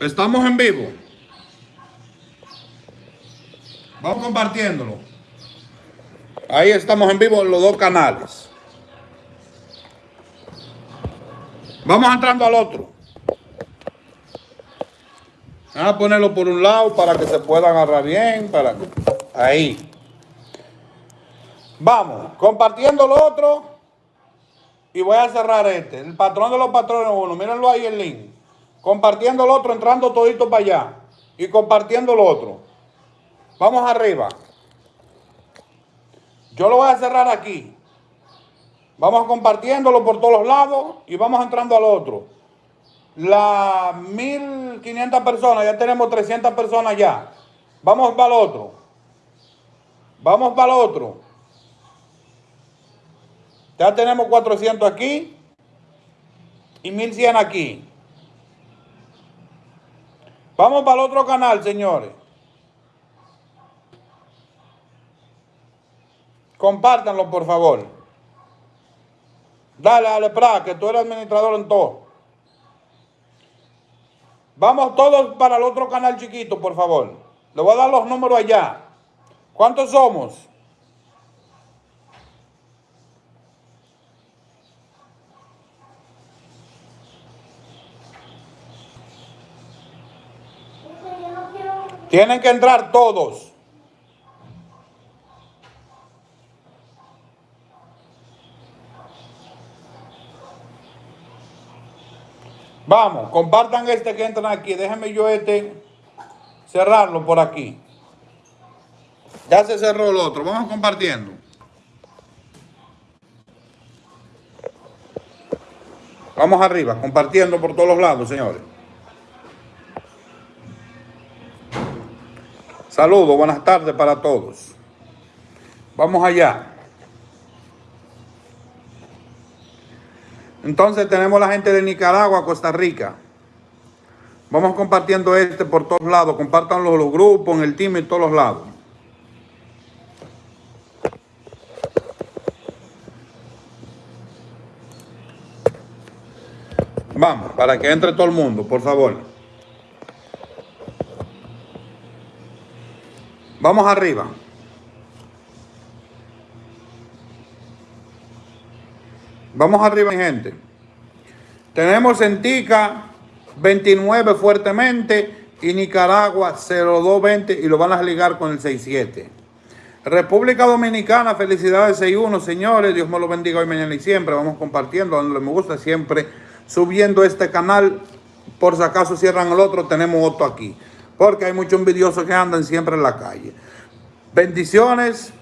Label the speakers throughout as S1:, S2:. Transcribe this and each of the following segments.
S1: Estamos en vivo. Vamos compartiéndolo. Ahí estamos en vivo en los dos canales. Vamos entrando al otro. Vamos a ponerlo por un lado para que se pueda agarrar bien. Para Ahí. Vamos, compartiendo el otro. Y voy a cerrar este. El patrón de los patrones uno. Mírenlo ahí el link. Compartiendo el otro, entrando todito para allá. Y compartiendo el otro. Vamos arriba. Yo lo voy a cerrar aquí. Vamos compartiéndolo por todos los lados y vamos entrando al otro. Las 1500 personas, ya tenemos 300 personas ya. Vamos para el otro. Vamos para el otro. Ya tenemos 400 aquí y 1100 aquí. Vamos para el otro canal, señores. Compártanlo, por favor. Dale, dale, pra, que tú eres administrador en todo. Vamos todos para el otro canal chiquito, por favor. Le voy a dar los números allá. ¿Cuántos somos? Tienen que entrar todos. Vamos, compartan este que entran aquí. Déjenme yo este cerrarlo por aquí. Ya se cerró el otro. Vamos compartiendo. Vamos arriba, compartiendo por todos los lados, señores. Saludos, buenas tardes para todos. Vamos allá. Entonces tenemos la gente de Nicaragua, Costa Rica. Vamos compartiendo este por todos lados. Compartanlo los grupos, en el team, en todos los lados. Vamos, para que entre todo el mundo, por favor. Vamos arriba. Vamos arriba, mi gente. Tenemos en Tica 29 fuertemente y Nicaragua 0220 y lo van a ligar con el 67. República Dominicana, felicidades 61, señores. Dios me lo bendiga hoy, mañana y siempre. Vamos compartiendo donde me gusta, siempre subiendo este canal. Por si acaso cierran el otro, tenemos otro aquí. Porque hay muchos envidiosos que andan siempre en la calle. Bendiciones,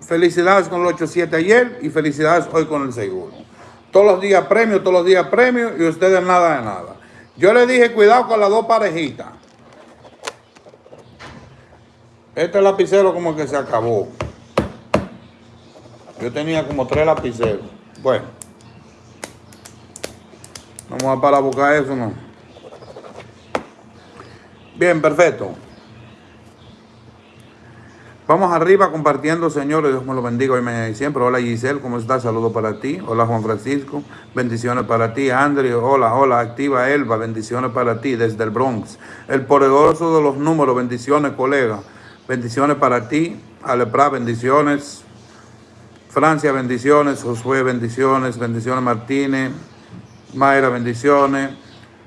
S1: felicidades con el 87 ayer y felicidades hoy con el 61. Todos los días premio, todos los días premio y ustedes nada de nada. Yo le dije cuidado con las dos parejitas. Este lapicero como que se acabó. Yo tenía como tres lapiceros. Bueno. Vamos a parar a buscar eso, ¿no? Bien, perfecto. Vamos arriba compartiendo, señores. Dios me lo bendiga hoy, mañana y siempre. Hola Giselle, ¿cómo estás? Saludos para ti. Hola Juan Francisco, bendiciones para ti. Andrew, hola, hola. Activa Elba, bendiciones para ti desde el Bronx. El poderoso de los números, bendiciones, colega. Bendiciones para ti. Alepra, bendiciones. Francia, bendiciones. Josué, bendiciones. Bendiciones Martínez. Mayra, bendiciones.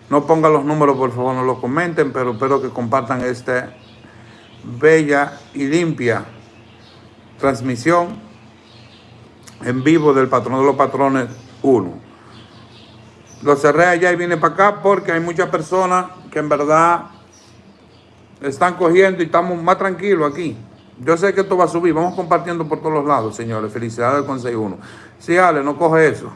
S1: No pongan los números, por favor, no los comenten, pero espero que compartan este bella y limpia transmisión en vivo del patrón de los patrones 1. Lo cerré allá y vine para acá porque hay muchas personas que en verdad están cogiendo y estamos más tranquilos aquí. Yo sé que esto va a subir. Vamos compartiendo por todos los lados, señores. Felicidades con 6-1. Sí, Ale, no coge eso.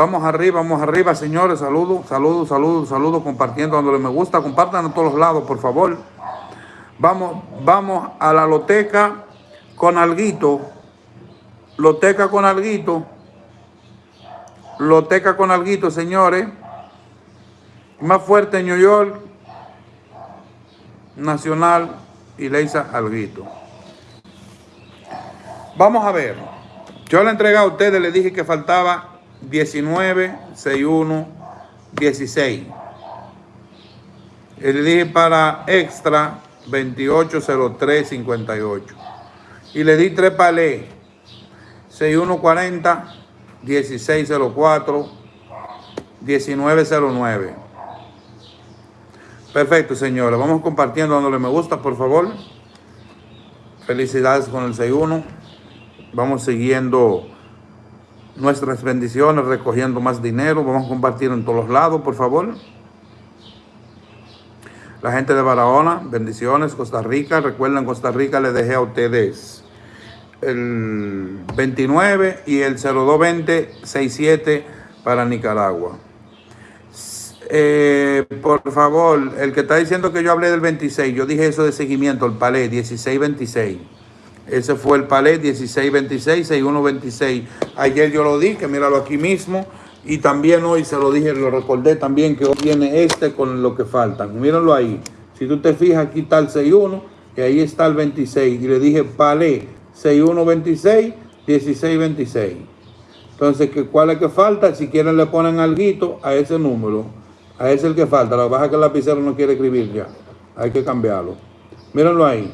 S1: Vamos arriba, vamos arriba, señores. Saludos, saludos, saludos, saludos. Compartiendo donde me gusta. Compartan a todos los lados, por favor. Vamos, vamos a la loteca con alguito. Loteca con alguito. Loteca con alguito, señores. Más fuerte en New York. Nacional y Leisa Alguito. Vamos a ver. Yo le entregué a ustedes, le dije que faltaba 19, 61, 16. Y le dije para extra 280358. Y le di tres palés. 6140, 1604, 1909. Perfecto, señores. Vamos compartiendo, dándole me gusta, por favor. Felicidades con el 61. Vamos siguiendo nuestras bendiciones, recogiendo más dinero. Vamos a compartir en todos los lados, por favor. La gente de Barahona, bendiciones. Costa Rica, recuerden, Costa Rica le dejé a ustedes el 29 y el 0220 67 para Nicaragua. Eh, por favor, el que está diciendo que yo hablé del 26, yo dije eso de seguimiento, el palé 1626. Ese fue el palé 1626, 6126. Ayer yo lo di, que míralo aquí mismo. Y también hoy se lo dije, lo recordé también que hoy viene este con lo que faltan. Mírenlo ahí. Si tú te fijas, aquí está el 61 y ahí está el 26. Y le dije palé 6126, 1626. Entonces, ¿cuál es que falta? Si quieren le ponen algo a ese número. A ese es el que falta. Pasa es que el lapicero no quiere escribir ya. Hay que cambiarlo. Mírenlo ahí.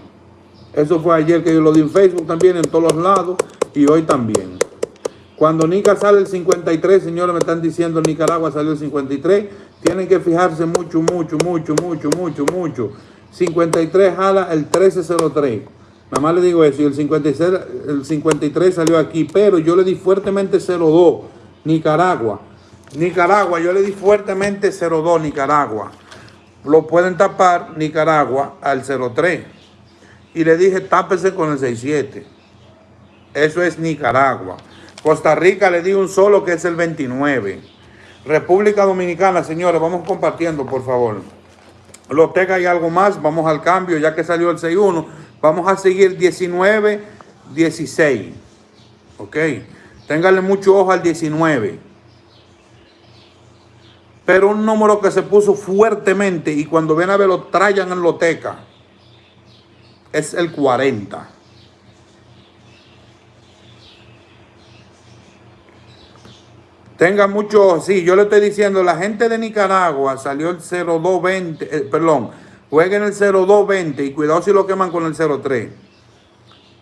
S1: Eso fue ayer que yo lo di en Facebook también, en todos los lados. Y hoy también. Cuando Nica sale el 53, señores, me están diciendo Nicaragua salió el 53. Tienen que fijarse mucho, mucho, mucho, mucho, mucho, mucho. 53 jala el 1303. Nada más le digo eso. Y el 56, el 53 salió aquí. Pero yo le di fuertemente 02. Nicaragua. Nicaragua, yo le di fuertemente 02 Nicaragua. Lo pueden tapar Nicaragua al 03. Y le dije tápese con el 67. Eso es Nicaragua. Costa Rica le di un solo que es el 29. República Dominicana, señores, vamos compartiendo, por favor. Loteca hay algo más, vamos al cambio, ya que salió el 6-1. Vamos a seguir 19, 16. Ok. Ténganle mucho ojo al 19 pero un número que se puso fuertemente y cuando ven a ver lo trayan en loteca es el 40. Tenga mucho, sí, yo le estoy diciendo, la gente de Nicaragua salió el 0220, eh, perdón, jueguen el 0220 y cuidado si lo queman con el 03.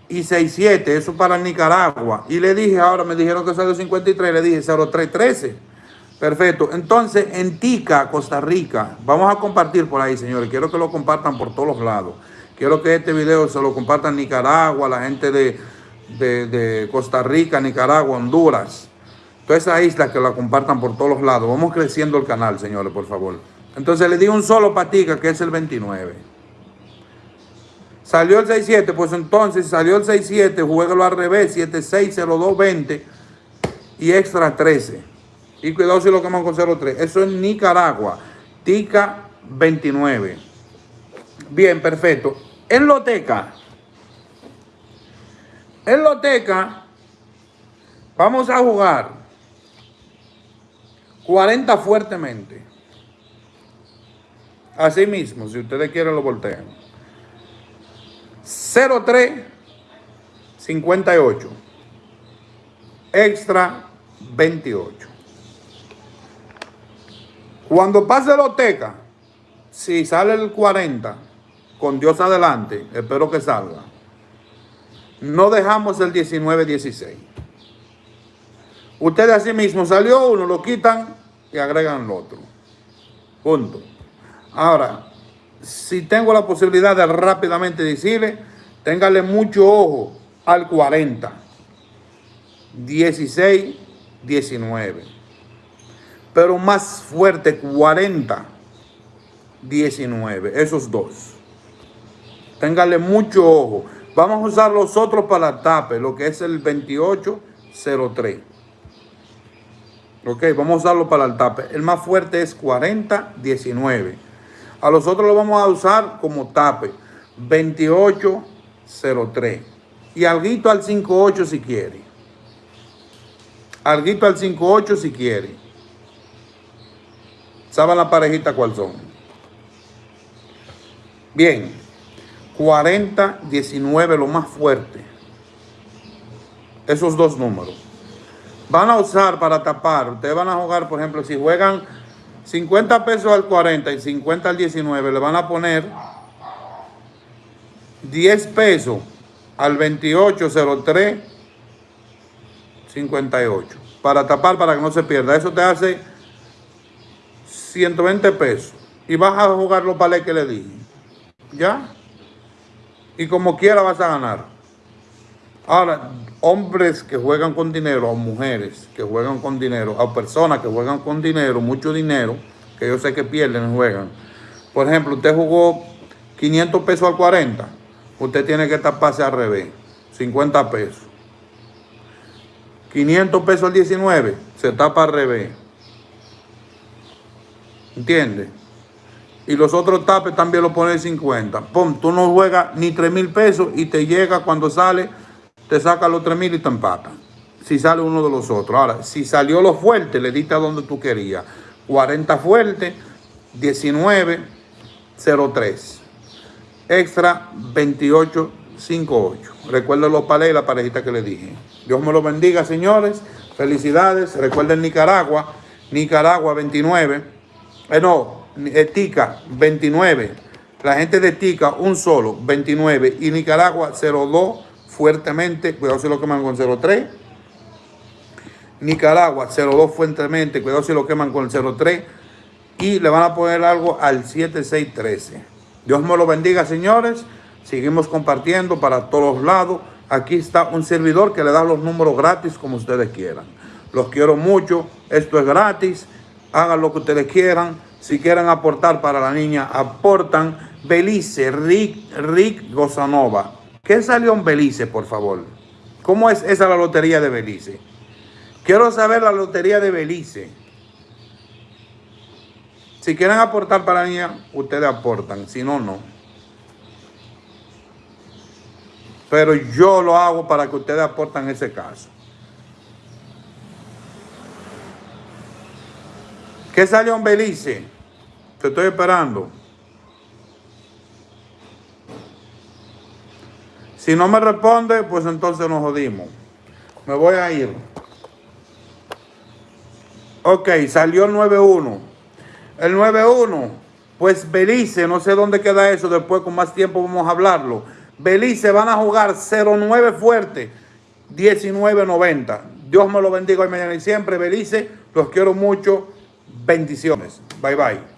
S1: Y 67, eso para Nicaragua. Y le dije, ahora me dijeron que salió 53, le dije 0313. Perfecto. Entonces, en Tica, Costa Rica, vamos a compartir por ahí, señores. Quiero que lo compartan por todos los lados. Quiero que este video se lo compartan Nicaragua, la gente de, de, Costa Rica, Nicaragua, Honduras. Toda esa isla que la compartan por todos los lados. Vamos creciendo el canal, señores, por favor. Entonces le di un solo patica, que es el 29. Salió el 67, pues entonces salió el 67, juégalo al revés, 760220 y extra 13. Y cuidado si lo queman con 03. Eso es Nicaragua. Tica 29. Bien, perfecto. En Loteca. En Loteca vamos a jugar 40 fuertemente. Así mismo, si ustedes quieren lo voltean. 03 58. Extra 28. Cuando pase la oteca, si sale el 40, con Dios adelante, espero que salga. No dejamos el 19-16. Ustedes así mismo salió uno, lo quitan y agregan el otro. Punto. Ahora, si tengo la posibilidad de rápidamente decirle, téngale mucho ojo al 40. 16, 19 pero más fuerte 40, 19, esos dos. Téngale mucho ojo. Vamos a usar los otros para la tape, lo que es el 2803. Ok, vamos a usarlo para el tape. El más fuerte es 40, 19. A los otros lo vamos a usar como tape, 2803. Y alguito al 58 si quiere. Alguito al 58 si quiere. ¿Saben la parejita cuál son? Bien, 40, 19, lo más fuerte. Esos dos números. Van a usar para tapar. Ustedes van a jugar, por ejemplo, si juegan 50 pesos al 40 y 50 al 19 le van a poner 10 pesos al 2803 58 para tapar para que no se pierda. Eso te hace 120 pesos y vas a jugar los palés que le dije. ¿Ya? Y como quiera vas a ganar. Ahora, hombres que juegan con dinero, o mujeres que juegan con dinero, o personas que juegan con dinero, mucho dinero, que yo sé que pierden y juegan. Por ejemplo, usted jugó 500 pesos al 40, usted tiene que taparse al revés, 50 pesos. 500 pesos al 19, se tapa al revés. ¿Entiendes? Y los otros tapes también lo pones 50. Pum, tú no juegas ni 3 mil pesos y te llega cuando sale te saca los 3 mil y te empata. Si sale uno de los otros. Ahora, si salió lo fuerte, le diste a donde tú querías. 40 fuerte, 19, 03. Extra 28, 58. Recuerden los palés y la parejita que le dije. Dios me lo bendiga, señores. Felicidades. Recuerden Nicaragua. Nicaragua 29. Eh, no, eh, Tica 29. La gente de Tica, un solo, 29. Y Nicaragua 02 fuertemente, cuidado si lo queman con 0.3. Nicaragua 0.2 fuertemente, cuidado si lo queman con el 0.3. Y le van a poner algo al 7613. Dios me lo bendiga, señores. Seguimos compartiendo para todos lados. Aquí está un servidor que le da los números gratis como ustedes quieran. Los quiero mucho. Esto es gratis. Hagan lo que ustedes quieran. Si quieren aportar para la niña, aportan. Belice, Rick, Rick Gozanova. ¿Qué salió en Belice, por favor? ¿Cómo es esa la lotería de Belice? Quiero saber la lotería de Belice. Si quieren aportar para la niña, ustedes aportan. Si no, no. Pero yo lo hago para que ustedes aporten ese caso. ¿Qué salió en Belice? Te estoy esperando. Si no me responde, pues entonces nos jodimos. Me voy a ir. Ok, salió el 9-1. El 9-1, pues Belice, no sé dónde queda eso, después con más tiempo vamos a hablarlo. Belice van a jugar 0-9 fuerte, 19-90. Dios me lo bendiga hoy, mañana y siempre. Belice, los quiero mucho. Bendiciones. Bye, bye.